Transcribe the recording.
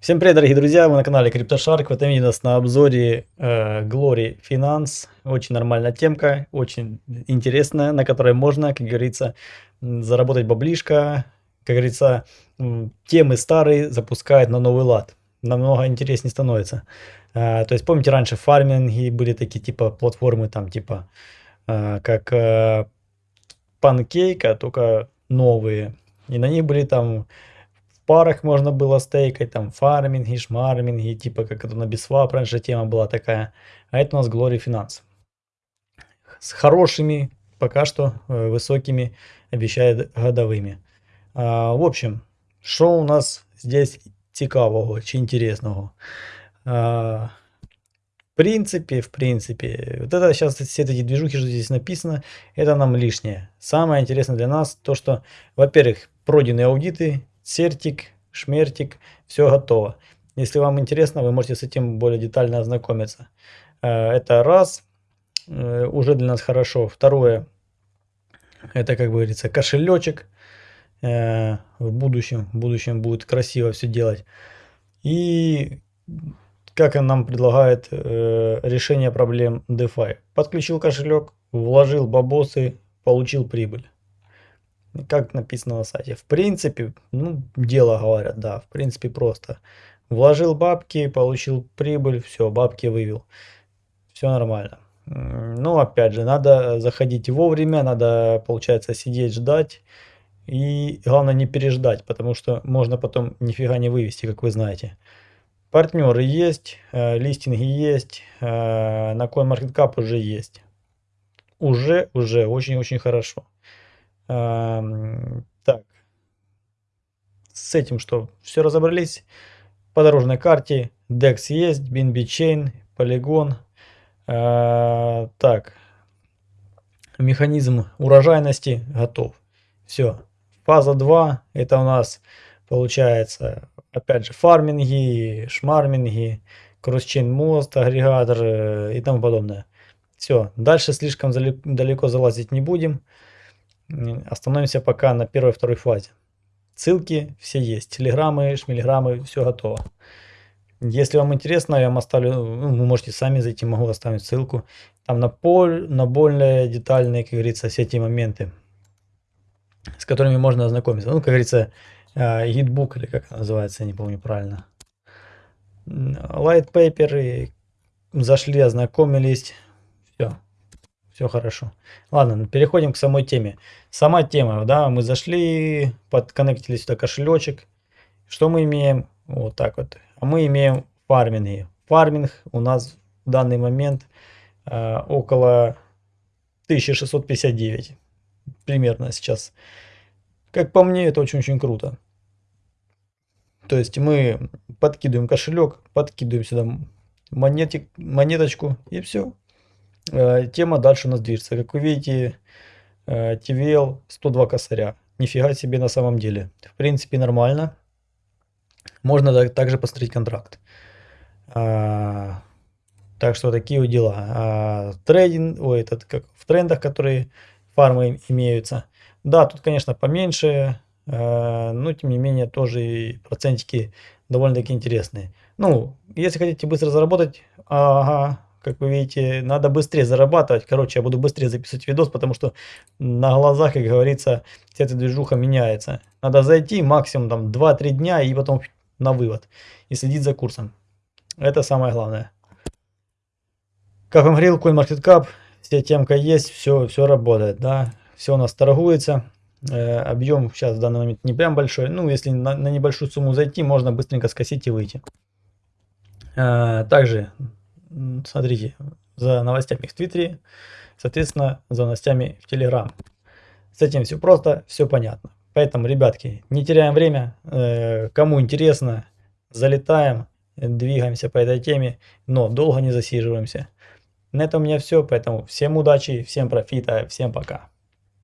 Всем привет, дорогие друзья! Вы на канале CryptoShark. В этом видео у нас на обзоре э, Glory Finance. Очень нормальная темка, очень интересная, на которой можно, как говорится, заработать баблишко. Как говорится, темы старые запускают на новый лад. Намного интереснее становится. Э, то есть, помните, раньше в фарминге были такие типа платформы, там типа э, как э, Pancake, только новые. И на них были там парах можно было стейкать, там фарминги, шмарминги, типа как это на Biswap раньше тема была такая. А это у нас Glory Finance. С хорошими, пока что э, высокими, обещает годовыми. А, в общем, что у нас здесь цікавого чи интересного? А, в принципе, в принципе, вот это сейчас все эти движухи, что здесь написано, это нам лишнее. Самое интересное для нас то, что, во-первых, пройденные аудиты, сертик, шмертик, все готово. Если вам интересно, вы можете с этим более детально ознакомиться. Э, это раз, э, уже для нас хорошо. Второе, это, как говорится, кошелечек. Э, в будущем, в будущем будет красиво все делать. И как он нам предлагает решение проблем DeFi. Подключил кошелек, вложил бабосы, получил прибыль как написано на сайте. В принципе, ну, дело говорят, да, в принципе просто. Вложил бабки, получил прибыль, все, бабки вывел. Все нормально. Ну, опять же, надо заходить вовремя, надо, получается, сидеть, ждать. И главное не переждать, потому что можно потом нифига не вывести, как вы знаете. Партнеры есть, э, листинги есть, э, на CoinMarketCap уже есть. Уже, уже, очень-очень хорошо так. С этим что? Все разобрались. По дорожной карте DEX есть, BNB Chain, Polygon. А, так. Механизм урожайности готов. Все. Фаза 2. Это у нас получается, опять же, фарминги, шмарминги, кросчейн мост, агрегатор э, и тому подобное. Все. Дальше слишком далеко залазить не будем. Остановимся пока на первой второй фазе. Ссылки все есть. Телеграммы, шмелеграммы, все готово. Если вам интересно, я вам оставлю, ну, вы можете сами зайти, могу оставить ссылку. Там на, поль, на более детальные, как говорится, все эти моменты, с которыми можно ознакомиться. Ну, как говорится, гидбук или как называется, я не помню правильно. Light paper, зашли, ознакомились, все все хорошо. Ладно, переходим к самой теме. Сама тема, да, мы зашли, подконнектили сюда кошелечек. Что мы имеем? Вот так вот. А мы имеем фарминги. Фарминг у нас в данный момент э, около 1659. Примерно сейчас. Как по мне, это очень-очень круто. То есть мы подкидываем кошелек, подкидываем сюда монетик, монеточку и все. Э, тема дальше у нас движется. Как вы видите, э, TVL 102 косаря. Нифига себе на самом деле. В принципе нормально. Можно также посмотреть контракт. А, так что такие вот дела. А, трейдинг, ой, этот как в трендах, которые фармы имеются. Да, тут, конечно, поменьше, э, но тем не менее тоже процентики довольно-таки интересные. Ну, если хотите быстро заработать, ага, как вы видите, надо быстрее зарабатывать. Короче, я буду быстрее записывать видос, потому что на глазах, как говорится, вся эта движуха меняется. Надо зайти максимум там 2-3 дня и потом на вывод. И следить за курсом. Это самое главное. Как вам говорил, CoinMarketCap, вся темка есть, все, все работает, да. Все у нас торгуется. Э, объем сейчас в данный момент не прям большой. Ну, если на, на небольшую сумму зайти, можно быстренько скосить и выйти. Э, также смотрите за новостями в Твиттере, соответственно, за новостями в Телеграм. С этим все просто, все понятно. Поэтому, ребятки, не теряем время. Э, кому интересно, залетаем, двигаемся по этой теме, но долго не засиживаемся. На этом у меня все, поэтому всем удачи, всем профита, всем пока.